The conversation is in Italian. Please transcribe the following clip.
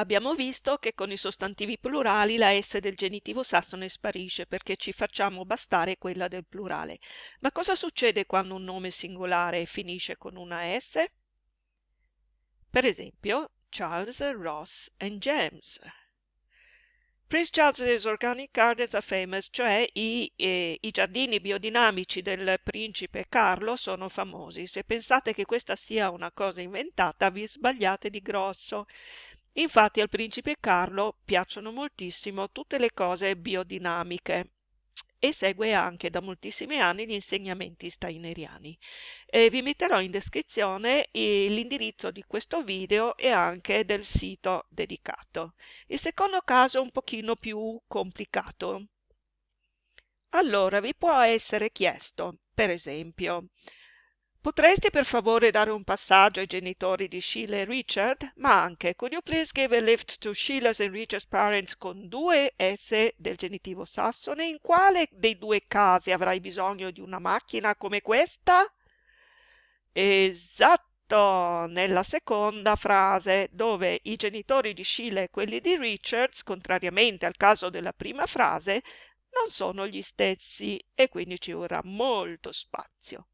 Abbiamo visto che con i sostantivi plurali la S del genitivo sassone sparisce perché ci facciamo bastare quella del plurale. Ma cosa succede quando un nome singolare finisce con una S? Per esempio, Charles, Ross and James. Prince Charles's Organic Gardens are famous, cioè i, eh, i, giardini biodinamici del principe Carlo sono famosi. Se pensate che questa sia una cosa inventata, vi sbagliate di grosso. Infatti al principe Carlo piacciono moltissimo tutte le cose biodinamiche e segue anche da moltissimi anni gli insegnamenti steineriani. E vi metterò in descrizione l'indirizzo di questo video e anche del sito dedicato. Il secondo caso è un pochino più complicato. Allora vi può essere chiesto, per esempio, Potresti per favore dare un passaggio ai genitori di Sheila e Richard? Ma anche, could you please give a lift to Sheila's and Richard's parents con due S del genitivo sassone? In quale dei due casi avrai bisogno di una macchina come questa? Esatto, nella seconda frase, dove i genitori di Sheila e quelli di Richards, contrariamente al caso della prima frase, non sono gli stessi e quindi ci vorrà molto spazio.